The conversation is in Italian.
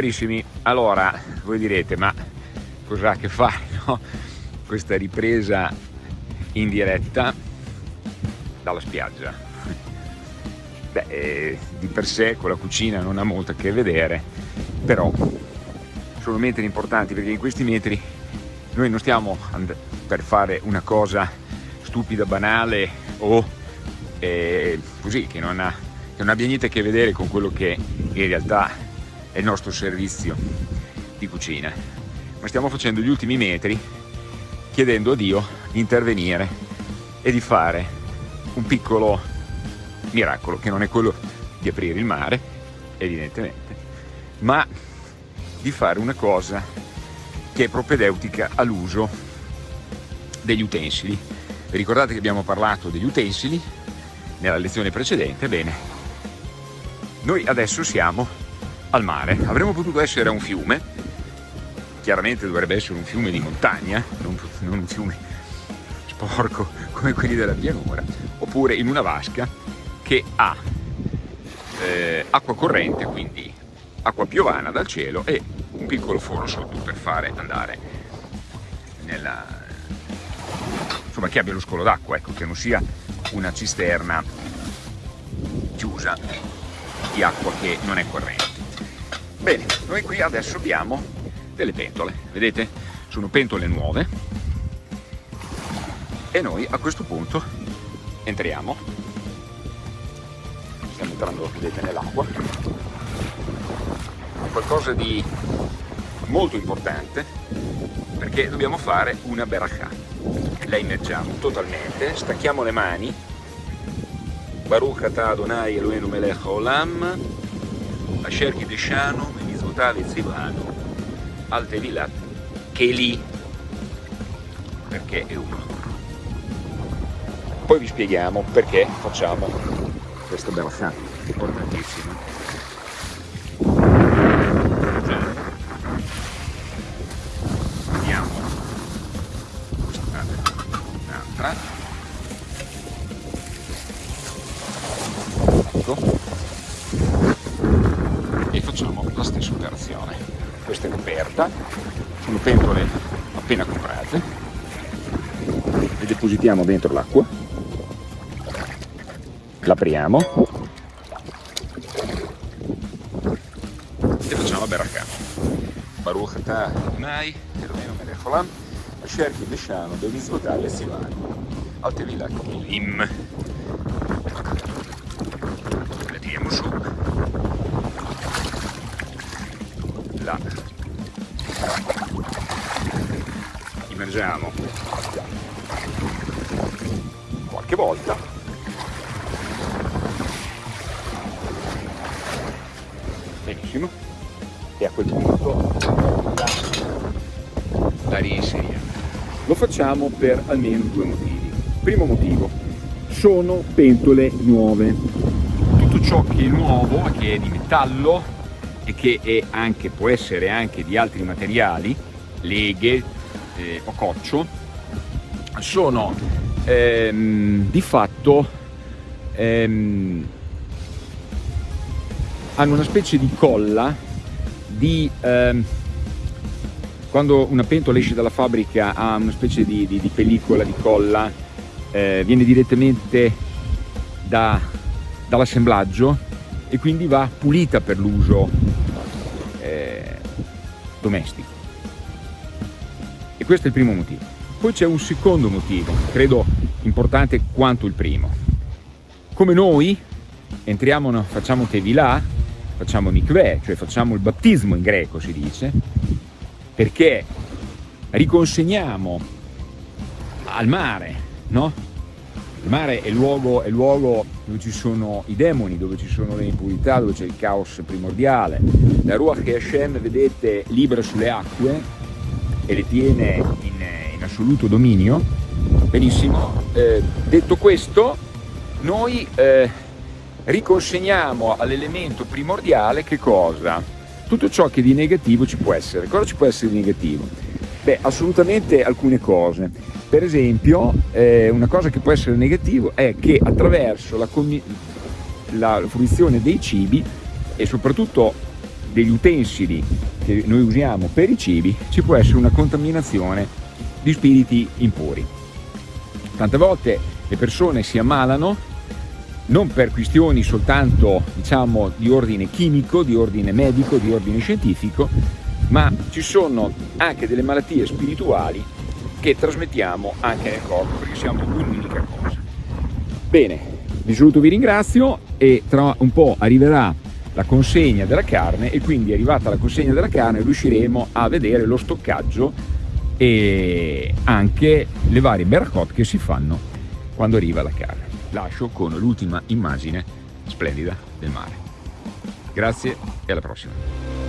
Carissimi, allora voi direte ma cos'ha a che fare no? questa ripresa in diretta dalla spiaggia? Beh, eh, di per sé con la cucina non ha molto a che vedere, però sono metri importanti perché in questi metri noi non stiamo per fare una cosa stupida, banale o eh, così che non, ha, che non abbia niente a che vedere con quello che in realtà è il nostro servizio di cucina, ma stiamo facendo gli ultimi metri chiedendo a Dio di intervenire e di fare un piccolo miracolo, che non è quello di aprire il mare, evidentemente, ma di fare una cosa che è propedeutica all'uso degli utensili. Ricordate che abbiamo parlato degli utensili nella lezione precedente? Bene, noi adesso siamo al mare. Avremmo potuto essere a un fiume, chiaramente dovrebbe essere un fiume di montagna, non, non un fiume sporco come quelli della pianura, oppure in una vasca che ha eh, acqua corrente, quindi acqua piovana dal cielo e un piccolo foro sotto per fare andare nella... insomma che abbia lo scolo d'acqua, ecco, che non sia una cisterna chiusa di acqua che non è corrente. Bene, noi qui adesso abbiamo delle pentole, vedete? Sono pentole nuove. E noi a questo punto entriamo, stiamo entrando, vedete, nell'acqua, qualcosa di molto importante perché dobbiamo fare una barakah. La immergiamo totalmente, stacchiamo le mani, Baruch Adonai Eloheinu Melech Olam, Asher Kideshanu portale Zivano al Tevilat che è lì perché è uno. Poi vi spieghiamo perché facciamo questa bella sciata importantissima vediamo scusate un'altra ecco. Questa è coperta, sono pentole appena comprate, le depositiamo dentro l'acqua, l'apriamo e facciamo la beracca. Baruch atah. Adonai, Eloheinu melech olam, asher kideshanu b'mitzvotav v'sivanu, al tevilak im. Le tiriamo su la immergiamo. Qualche volta. Benissimo. E a quel punto la, la lo facciamo per almeno due motivi. Primo motivo sono pentole nuove. Tutto ciò che è nuovo che è di metallo e che anche, può essere anche di altri materiali, leghe eh, o coccio, sono ehm, di fatto ehm, hanno una specie di colla di ehm, quando una pentola esce dalla fabbrica ha una specie di, di, di pellicola di colla eh, viene direttamente da, dall'assemblaggio e quindi va pulita per l'uso eh, domestico. E questo è il primo motivo. Poi c'è un secondo motivo, credo importante quanto il primo. Come noi entriamo, facciamo Tevilà, facciamo Mikveh, cioè facciamo il battesimo in greco si dice, perché riconsegniamo al mare, no? Il mare è luogo, è luogo dove ci sono i demoni, dove ci sono le impurità, dove c'è il caos primordiale. La Ruach che Hashem, vedete, libera sulle acque e le tiene in, in assoluto dominio. Benissimo. Eh, detto questo, noi eh, riconsegniamo all'elemento primordiale che cosa? Tutto ciò che di negativo ci può essere. Cosa ci può essere di negativo? Beh, assolutamente alcune cose. Per esempio, eh, una cosa che può essere negativa è che attraverso la, la fruizione dei cibi e soprattutto degli utensili che noi usiamo per i cibi ci può essere una contaminazione di spiriti impuri. Tante volte le persone si ammalano non per questioni soltanto diciamo di ordine chimico, di ordine medico, di ordine scientifico, ma ci sono anche delle malattie spirituali che trasmettiamo anche nel corpo perché siamo un'unica cosa. Bene, vi saluto, vi ringrazio e tra un po' arriverà la consegna della carne e quindi arrivata la consegna della carne riusciremo a vedere lo stoccaggio e anche le varie bercot che si fanno quando arriva la carne. Lascio con l'ultima immagine splendida del mare. Grazie e alla prossima.